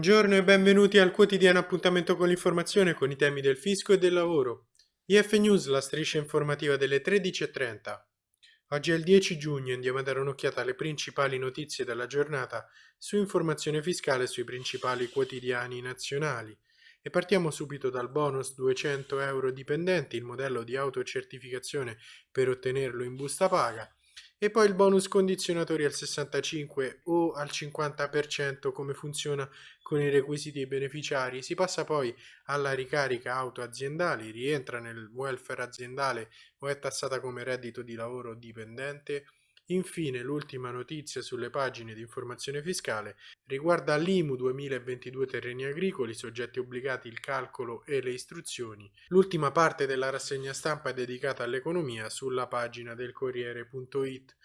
Buongiorno e benvenuti al quotidiano appuntamento con l'informazione con i temi del fisco e del lavoro. IF News, la striscia informativa delle 13.30. Oggi è il 10 giugno e andiamo a dare un'occhiata alle principali notizie della giornata su informazione fiscale sui principali quotidiani nazionali. E partiamo subito dal bonus 200 euro dipendenti, il modello di autocertificazione per ottenerlo in busta paga e poi il bonus condizionatori al 65 o al 50% come funziona con i requisiti beneficiari. Si passa poi alla ricarica auto aziendali, rientra nel welfare aziendale o è tassata come reddito di lavoro dipendente Infine, l'ultima notizia sulle pagine di informazione fiscale riguarda l'IMU 2022 terreni agricoli, soggetti obbligati il calcolo e le istruzioni. L'ultima parte della rassegna stampa è dedicata all'economia sulla pagina del Corriere.it.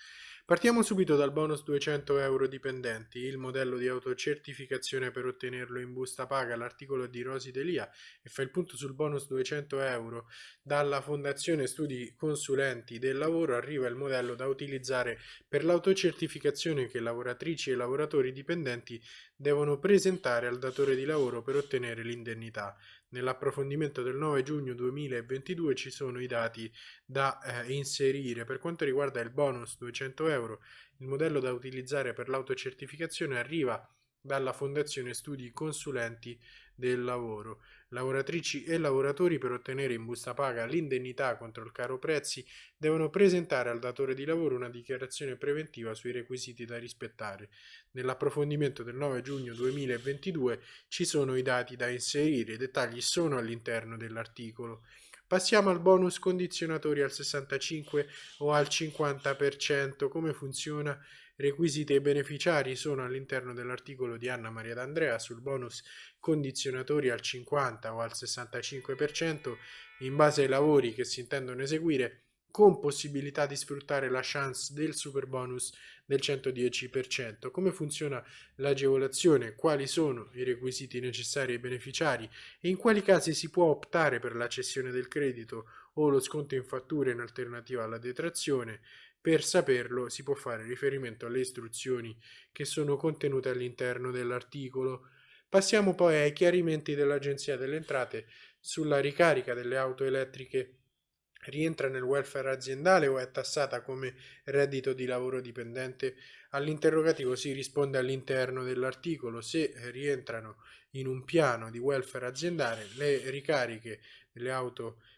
Partiamo subito dal bonus 200 euro dipendenti, il modello di autocertificazione per ottenerlo in busta paga, l'articolo di Rosi Delia e fa il punto sul bonus 200 euro. Dalla Fondazione Studi Consulenti del Lavoro arriva il modello da utilizzare per l'autocertificazione che lavoratrici e lavoratori dipendenti devono presentare al datore di lavoro per ottenere l'indennità. Nell'approfondimento del 9 giugno 2022 ci sono i dati da eh, inserire. Per quanto riguarda il bonus 200 euro, il modello da utilizzare per l'autocertificazione arriva dalla Fondazione Studi Consulenti del Lavoro. Lavoratrici e lavoratori per ottenere in busta paga l'indennità contro il caro prezzi devono presentare al datore di lavoro una dichiarazione preventiva sui requisiti da rispettare. Nell'approfondimento del 9 giugno 2022 ci sono i dati da inserire, i dettagli sono all'interno dell'articolo. Passiamo al bonus condizionatori al 65 o al 50%. Come funziona? Requisiti e beneficiari sono all'interno dell'articolo di Anna Maria D'Andrea sul bonus condizionatori al 50 o al 65% in base ai lavori che si intendono eseguire con possibilità di sfruttare la chance del super bonus del 110%. Come funziona l'agevolazione? Quali sono i requisiti necessari ai beneficiari? E in quali casi si può optare per la cessione del credito o lo sconto in fattura in alternativa alla detrazione? Per saperlo si può fare riferimento alle istruzioni che sono contenute all'interno dell'articolo. Passiamo poi ai chiarimenti dell'Agenzia delle Entrate sulla ricarica delle auto elettriche rientra nel welfare aziendale o è tassata come reddito di lavoro dipendente? All'interrogativo si risponde all'interno dell'articolo. Se rientrano in un piano di welfare aziendale, le ricariche delle auto elettriche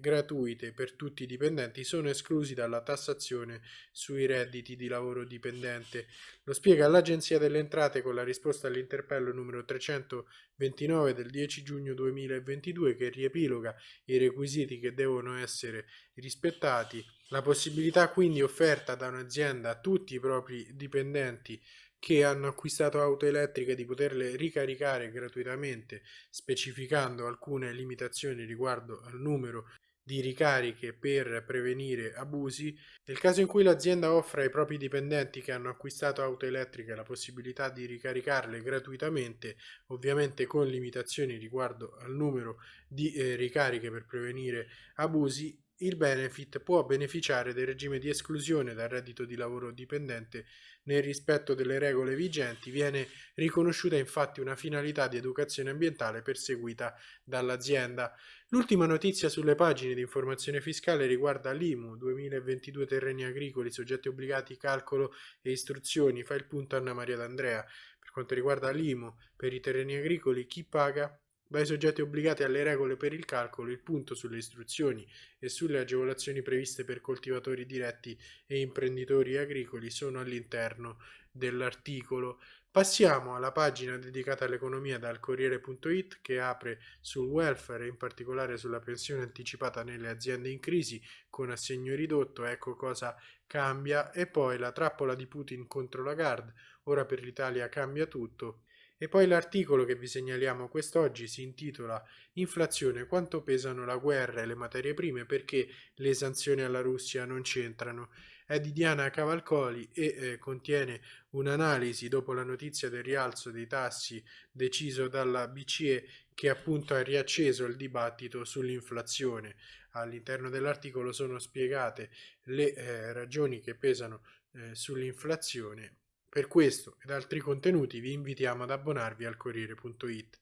gratuite per tutti i dipendenti sono esclusi dalla tassazione sui redditi di lavoro dipendente. Lo spiega l'Agenzia delle Entrate con la risposta all'interpello numero 329 del 10 giugno 2022 che riepiloga i requisiti che devono essere rispettati. La possibilità quindi offerta da un'azienda a tutti i propri dipendenti che hanno acquistato auto elettriche di poterle ricaricare gratuitamente, specificando alcune limitazioni riguardo al numero di ricariche per prevenire abusi, nel caso in cui l'azienda offra ai propri dipendenti che hanno acquistato auto elettriche la possibilità di ricaricarle gratuitamente, ovviamente con limitazioni riguardo al numero di eh, ricariche per prevenire abusi, il benefit può beneficiare del regime di esclusione dal reddito di lavoro dipendente nel rispetto delle regole vigenti, viene riconosciuta infatti una finalità di educazione ambientale perseguita dall'azienda. L'ultima notizia sulle pagine di informazione fiscale riguarda l'IMU 2022 terreni agricoli, soggetti obbligati, calcolo e istruzioni, fa il punto Anna Maria D'Andrea. Per quanto riguarda l'IMU per i terreni agricoli, chi paga? Dai soggetti obbligati alle regole per il calcolo, il punto sulle istruzioni e sulle agevolazioni previste per coltivatori diretti e imprenditori agricoli sono all'interno dell'articolo. Passiamo alla pagina dedicata all'economia dal Corriere.it che apre sul welfare e in particolare sulla pensione anticipata nelle aziende in crisi con assegno ridotto, ecco cosa cambia, e poi la trappola di Putin contro la Gard, ora per l'Italia cambia tutto, e poi l'articolo che vi segnaliamo quest'oggi si intitola Inflazione, quanto pesano la guerra e le materie prime perché le sanzioni alla Russia non c'entrano. È di Diana Cavalcoli e eh, contiene un'analisi dopo la notizia del rialzo dei tassi deciso dalla BCE che appunto ha riacceso il dibattito sull'inflazione. All'interno dell'articolo sono spiegate le eh, ragioni che pesano eh, sull'inflazione Per questo ed altri contenuti vi invitiamo ad abbonarvi al Corriere.it.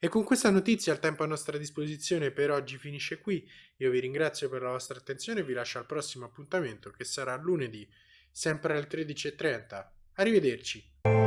E con questa notizia il tempo a nostra disposizione per oggi finisce qui. Io vi ringrazio per la vostra attenzione e vi lascio al prossimo appuntamento che sarà lunedì, sempre alle 13.30. Arrivederci.